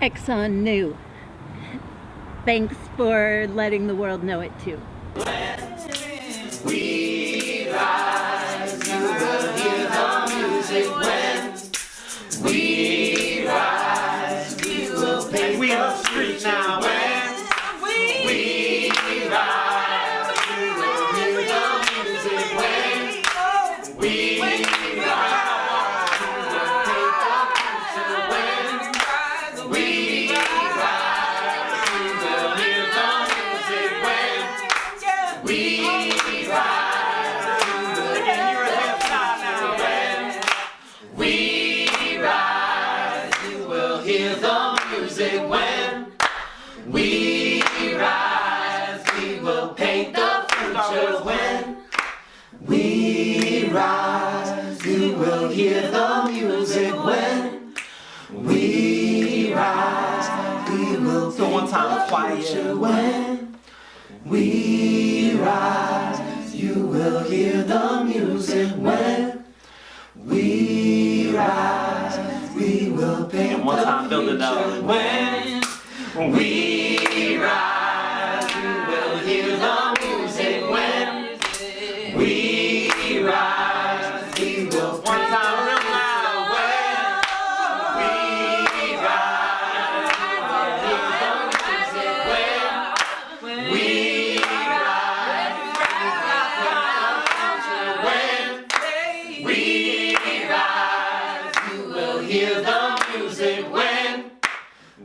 Exxon knew. Thanks for letting the world know it too. We rise, you will hear the music when we rise, we will pay we the street now we We rise, you will hear the music when we rise, we will paint the future when we rise, you will hear the music when we rise, we will paint one time, quiet. when we hear the music when we rise. We will paint and one time build it up when we rise. You will hear the hear the music when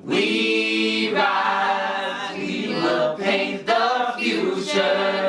we rise. We will paint the future.